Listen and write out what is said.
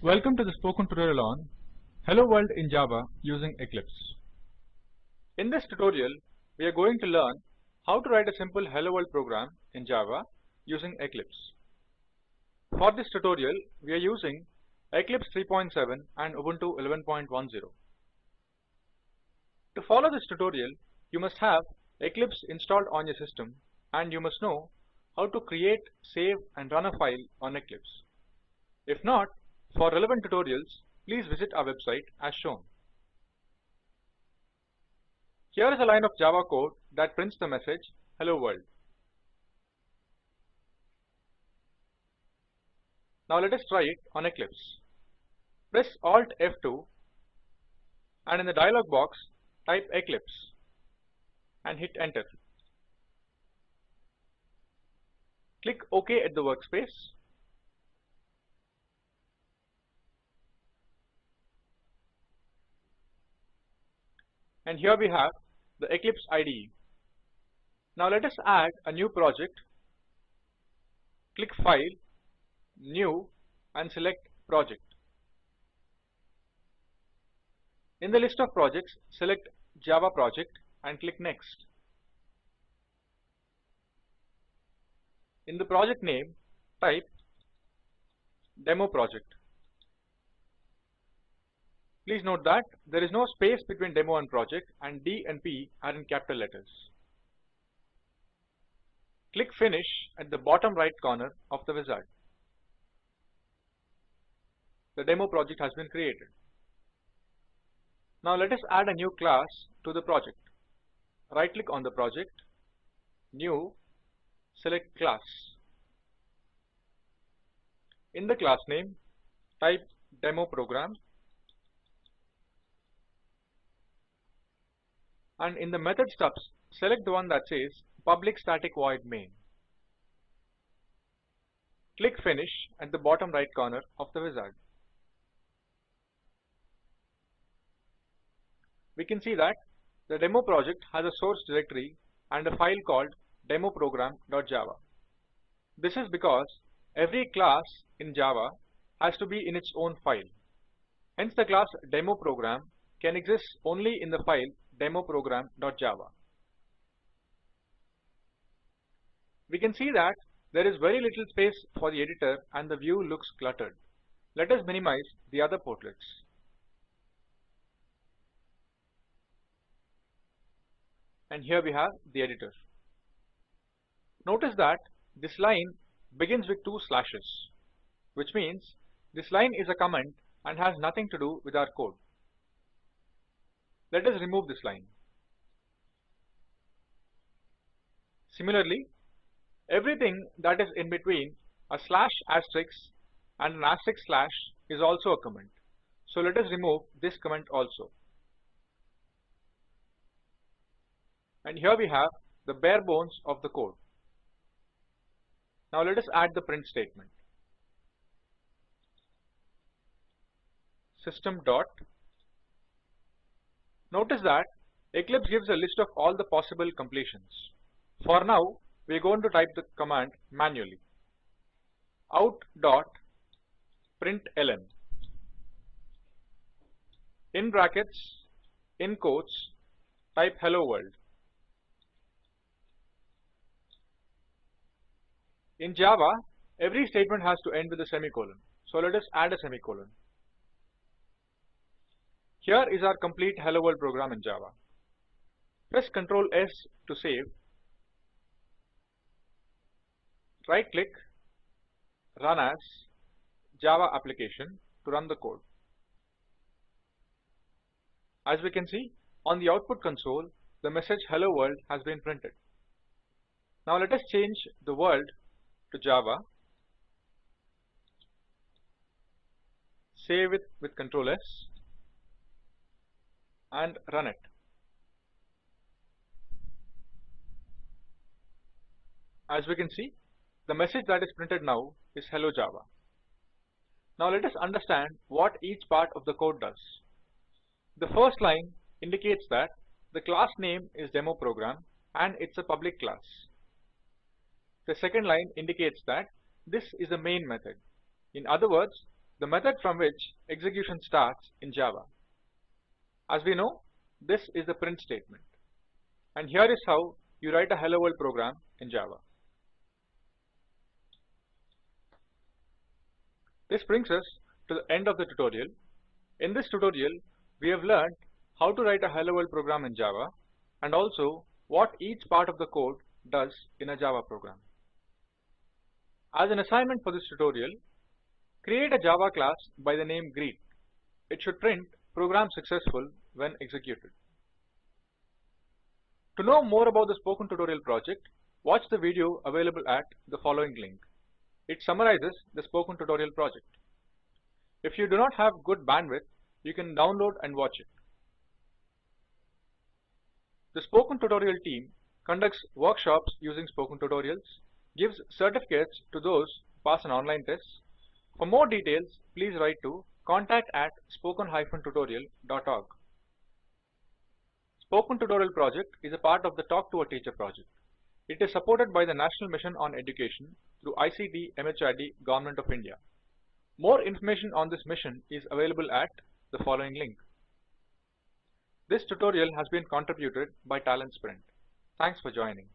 Welcome to the spoken tutorial on Hello World in Java using Eclipse. In this tutorial, we are going to learn how to write a simple Hello World program in Java using Eclipse. For this tutorial, we are using Eclipse 3.7 and Ubuntu 11.10. To follow this tutorial, you must have Eclipse installed on your system and you must know how to create, save and run a file on Eclipse. If not, for relevant tutorials, please visit our website as shown. Here is a line of Java code that prints the message Hello World. Now let us try it on Eclipse. Press Alt F2 and in the dialog box type Eclipse and hit enter. Click OK at the workspace and here we have the Eclipse IDE. Now let us add a new project. Click File, New and select Project. In the list of projects, select Java project and click Next. In the project name, type Demo Project. Please note that there is no space between demo and project and D and P are in capital letters. Click Finish at the bottom right corner of the wizard. The demo project has been created. Now let us add a new class to the project. Right click on the project, New, select Class. In the class name, type Demo Program and in the method stubs select the one that says public static void main. Click finish at the bottom right corner of the wizard. We can see that the demo project has a source directory and a file called demoprogram.java. This is because every class in Java has to be in its own file. Hence the class demo program can exist only in the file demoprogram.java. We can see that there is very little space for the editor and the view looks cluttered. Let us minimize the other portlets. And here we have the editor. Notice that this line begins with two slashes, which means this line is a comment and has nothing to do with our code. Let us remove this line. Similarly, everything that is in between a slash asterisk and an asterisk slash is also a comment. So let us remove this comment also. And here we have the bare bones of the code. Now let us add the print statement. System dot Notice that Eclipse gives a list of all the possible completions. For now, we are going to type the command manually. out dot in brackets in quotes type hello world. In Java, every statement has to end with a semicolon. So let us add a semicolon. Here is our complete Hello World program in Java. Press Ctrl S to save. Right click, run as Java application to run the code. As we can see, on the output console, the message Hello World has been printed. Now let us change the world to Java. Save it with Ctrl S and run it. As we can see, the message that is printed now is Hello Java. Now let us understand what each part of the code does. The first line indicates that the class name is demo program and it's a public class. The second line indicates that this is the main method. In other words, the method from which execution starts in Java. As we know, this is the print statement. And here is how you write a hello world program in Java. This brings us to the end of the tutorial. In this tutorial, we have learned how to write a hello world program in Java and also what each part of the code does in a Java program. As an assignment for this tutorial, create a Java class by the name greet. It should print program successful when executed. To know more about the Spoken Tutorial project, watch the video available at the following link. It summarizes the Spoken Tutorial project. If you do not have good bandwidth, you can download and watch it. The Spoken Tutorial team conducts workshops using Spoken Tutorials, gives certificates to those who pass an online test. For more details, please write to contact at spoken-tutorial.org. Spoken Tutorial project is a part of the Talk to a Teacher project. It is supported by the National Mission on Education through ICT MHRD Government of India. More information on this mission is available at the following link. This tutorial has been contributed by Talent Sprint. Thanks for joining.